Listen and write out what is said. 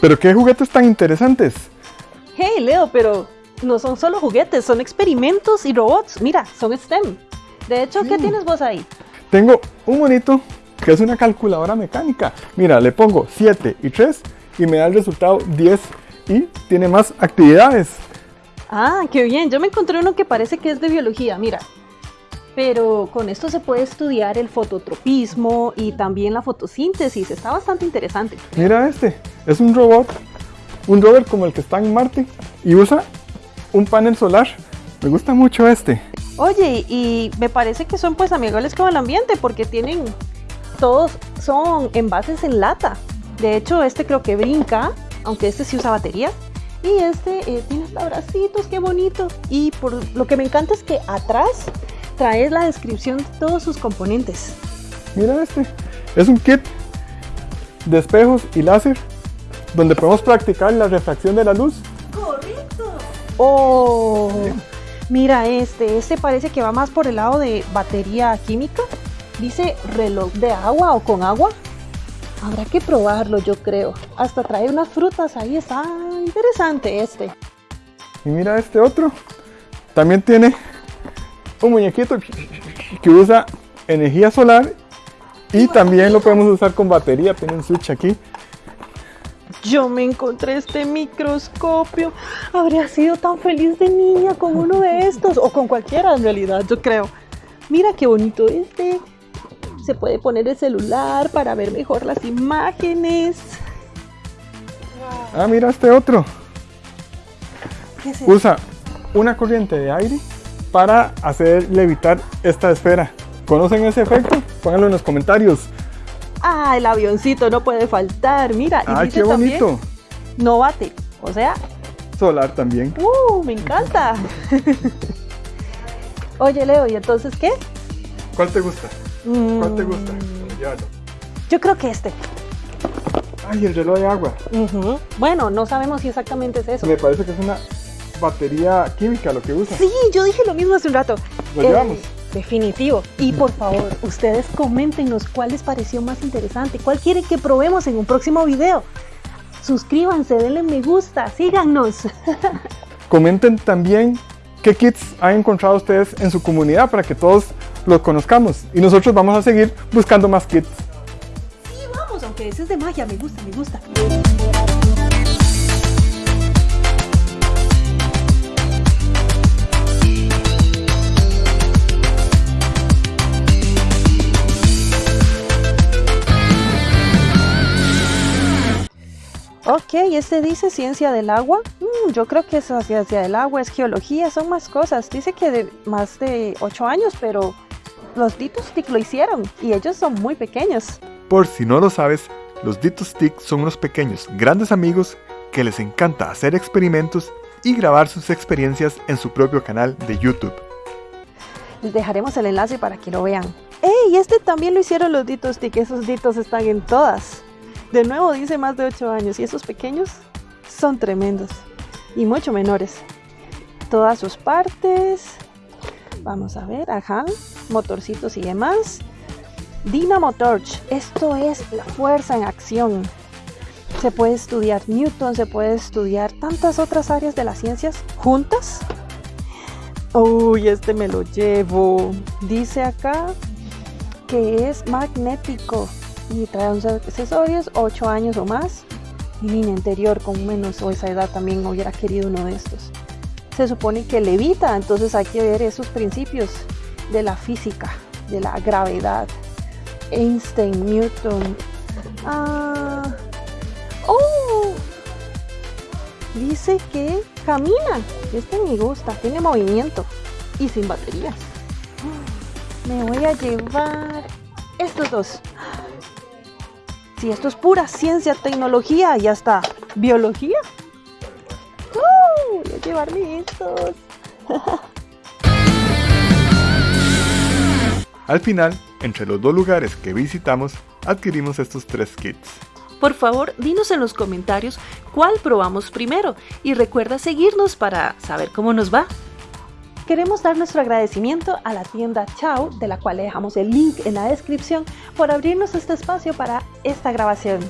Pero qué juguetes tan interesantes. Hey, Leo, pero no son solo juguetes, son experimentos y robots. Mira, son STEM. De hecho, ¿qué Sí. tienes vos ahí? Tengo un monito que es una calculadora mecánica. Mira, le pongo 7 y 3 y me da el resultado 10 y tiene más actividades. Ah, qué bien. Yo me encontré uno que parece que es de biología, mira. Pero con esto se puede estudiar el fototropismo y también la fotosíntesis. Está bastante interesante. Mira este, es un robot, un rover como el que está en Marte y usa un panel solar. Me gusta mucho este. Oye, y me parece que son pues amigables con el ambiente porque tienen, todos son envases en lata. De hecho, este creo que brinca, aunque este sí usa batería. Y este eh, tiene hasta bracitos, qué bonito. Y por lo que me encanta es que atrás trae la descripción de todos sus componentes. Mira este, es un kit de espejos y láser donde podemos practicar la refracción de la luz. Oh, mira este, este parece que va más por el lado de batería química. Dice reloj de agua o con agua. Habrá que probarlo, yo creo. Hasta trae unas frutas ahí, está interesante este. Y mira este otro, también tiene un muñequito que usa energía solar y también lo podemos usar con batería, tiene un switch aquí. Yo me encontré este microscopio. Habría sido tan feliz de niña con uno de estos, o con cualquiera en realidad, yo creo. Mira qué bonito este. Se puede poner el celular para ver mejor las imágenes. Ah, mira este otro. ¿Qué es eso? Usa una corriente de aire para hacer levitar esta esfera. ¿Conocen ese efecto? Pónganlo en los comentarios. Ah, el avioncito no puede faltar. Mira, y ¡Ay, dice qué también, bonito! no bate. O sea, Solar también. ¡uh! Me encanta. Oye, Leo, ¿y entonces qué? ¿Cuál te gusta? ¿Cuál te Mm, gusta? Llévalo. Yo creo que este. Ay, el reloj de agua. Bueno, no sabemos si exactamente es eso. Me parece que es una batería química lo que usa. Sí, yo dije lo mismo hace un rato. Lo Eh, llevamos. Definitivo. Y por favor, ustedes coméntenos cuál les pareció más interesante, cuál quieren que probemos en un próximo video. Suscríbanse, denle me gusta, síganos. Comenten también qué kits han encontrado ustedes en su comunidad para que todos los conozcamos. Y nosotros vamos a seguir buscando más kits. Sí, vamos, aunque ese es de magia, me gusta, me gusta. Ok, este dice ciencia del agua. Mm, yo creo que esa ciencia del agua es geología, son más cosas. Dice que de más de 8 años, pero los Ditos Stick lo hicieron y ellos son muy pequeños. Por si no lo sabes, los Dito Stick son unos pequeños, grandes amigos que les encanta hacer experimentos y grabar sus experiencias en su propio canal de YouTube. Les dejaremos el enlace para que lo vean. ¡Ey! Este también lo hicieron los Ditos Stick. Esos Ditos están en todas. De nuevo dice más de 8 años. Y esos pequeños son tremendos. Y mucho menores. Todas sus partes. Vamos a ver. Ajá. Motorcitos y demás. Dynamo Torch. Esto es la fuerza en acción. Se puede estudiar Newton, se puede estudiar tantas otras áreas de las ciencias juntas. Uy, este me lo llevo. Dice acá que es magnético y trae unos accesorios, 8 años o más. Mi niña interior con menos o esa edad también hubiera querido uno de estos. Se supone que levita, entonces hay que ver esos principios de la física, de la gravedad. Einstein, Newton. Ah, oh, dice que camina. Este me gusta, tiene movimiento y sin baterías. Me voy a llevar estos dos. Si esto es pura ciencia, tecnología y hasta biología. ¡Uh! voy a llevarme estos. Al final, entre los dos lugares que visitamos, adquirimos estos tres kits. Por favor, dinos en los comentarios cuál probamos primero y recuerda seguirnos para saber cómo nos va. Queremos dar nuestro agradecimiento a la tienda Chao, de la cual dejamos el link en la descripción, por abrirnos este espacio para esta grabación.